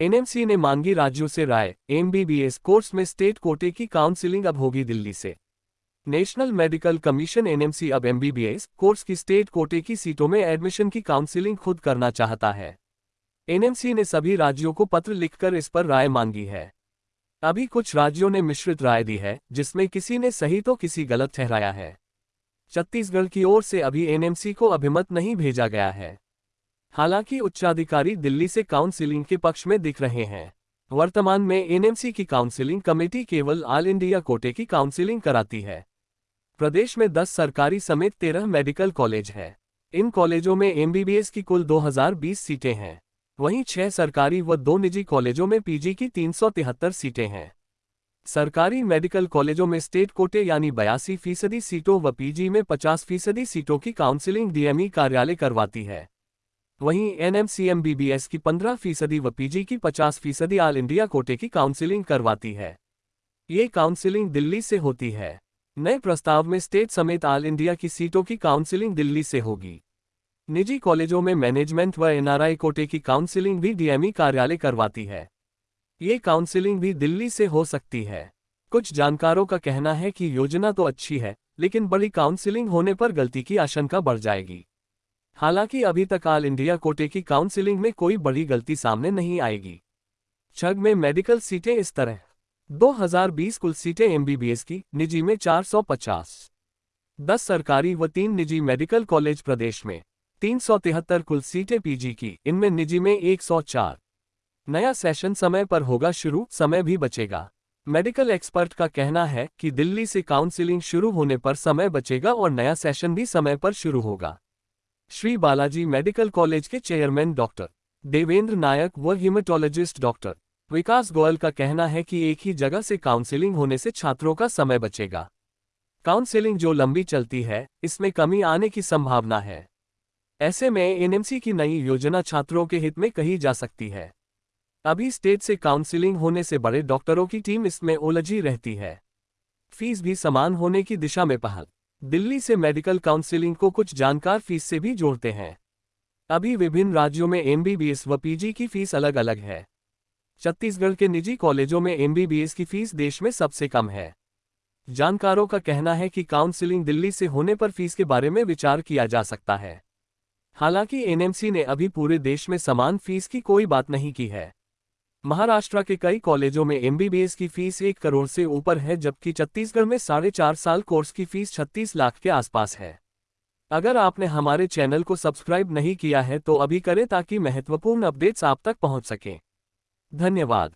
NMC ने मांगी राज्यों से राय एमबीबीएस कोर्स में स्टेट कोटे की काउंसिलिंग अब होगी दिल्ली से। नेशनल मेडिकल कमीशन एनएमसी अब एमबीबीएस कोर्स की स्टेट कोटे की सीटों में एडमिशन की काउंसिलिंग खुद करना चाहता है। एनएमसी ने सभी राज्यों को पत्र लिखकर इस पर राय मांगी है। अभी कुछ राज्यों ने मिश्रित राय दी है, जिसमें किसी ने सही तो किसी गलत ठहराया है। छत्तीसगढ़ की ओर से अभी एनएमसी को अभिमत नहीं भेजा गया है। हालाँकि उच्चाधिकारी दिल्ली से काउंसिलिंग के पक्ष में दिख रहे हैं। वर्तमान में एनएमसी की काउंसिलिंग कमेटी केवल ऑल इंडिया कोटे की काउंसिलिंग कराती है। प्रदेश में 10 सरकारी समेत 13 मेडिकल कॉलेज हैं। इन कॉलेजों में एमबीबीएस की कुल 2020 सीटें हैं। वहीं छह सरकारी व दो निजी कॉलेजों में पीजी की तीन सौ तिहत्तर सीटें हैं। सरकारी मेडिकल कॉलेजों में स्टेट कोटे यानी बयासी फ़ीसदी सीटों व पीजी में 50 फ़ीसदी सीटों की काउंसिलिंग डीएमई कार्यालय करवाती है। वहीं एनएमसीएमबीबीएस की 15 फ़ीसदी व पीजी की 50 फ़ीसदी ऑल इंडिया कोटे की काउंसिलिंग करवाती है। ये काउंसिलिंग दिल्ली से होती है। नए प्रस्ताव में स्टेट समेत ऑल इंडिया की सीटों की काउंसिलिंग दिल्ली से होगी। निजी कॉलेजों में मैनेजमेंट व एनआरआई कोटे की काउंसिलिंग भी डीएमई कार्यालय करवाती है। ये काउंसिलिंग भी दिल्ली से हो सकती है। कुछ जानकारों का कहना है कि योजना तो अच्छी है, लेकिन बड़ी काउंसिलिंग होने पर गलती की आशंका बढ़ जाएगी। हालाँकि अभी तक ऑल इंडिया कोटे की काउंसिलिंग में कोई बड़ी गलती सामने नहीं आएगी। छग में मेडिकल सीटें इस तरह। 2020 कुल सीटें एमबीबीएस की, निजी में 450 10 सरकारी व तीन निजी मेडिकल कॉलेज प्रदेश में। तीन सौ तिहत्तर कुल सीटें पीजी की, इनमें निजी में 104 नया सेशन समय पर होगा शुरू, समय भी बचेगा। मेडिकल एक्सपर्ट का कहना है कि दिल्ली से काउंसिलिंग शुरू होने पर समय बचेगा और नया सेशन भी समय पर शुरू होगा। श्री बालाजी मेडिकल कॉलेज के चेयरमैन डॉक्टर, देवेंद्र नायक व हिमाटोलॉजिस्ट डॉक्टर। विकास गोयल का कहना है कि एक ही जगह से काउंसिलिंग होने से छात्रों का समय बचेगा। काउंसिलिंग जो लंबी चलती है, इसमें कमी आने की संभावना है। ऐसे में एनएमसी की नई योजना छात्रों के हित में कही जा सकती है। अभी स्टेट से काउंसिलिंग होने से बड़े डॉक्टरों की टीम इसमें उलझी रहती है। फ़ीस भी समान होने की दिशा में पहल। दिल्ली से मेडिकल काउंसिलिंग को कुछ जानकार फ़ीस से भी जोड़ते हैं। अभी विभिन्न राज्यों में एमबीबीएस व पीजी की फ़ीस अलग अलग है। छत्तीसगढ़ के निजी कॉलेजों में एमबीबीएस की फ़ीस देश में सबसे कम है। जानकारों का कहना है कि काउंसिलिंग दिल्ली से होने पर फ़ीस के बारे में विचार किया जा सकता है। हालाँकि एनएमसी ने अभी पूरे देश में समान फ़ीस की कोई बात नहीं की है। महाराष्ट्र के कई कॉलेजों में एमबीबीएस की फ़ीस एक करोड़ से ऊपर है, जबकि छत्तीसगढ़ में साढ़े चार साल कोर्स की फ़ीस छत्तीस लाख के आसपास है। अगर आपने हमारे चैनल को सब्सक्राइब नहीं किया है तो अभी करें ताकि महत्वपूर्ण अपडेट्स आप तक पहुँच सकें। धन्यवाद।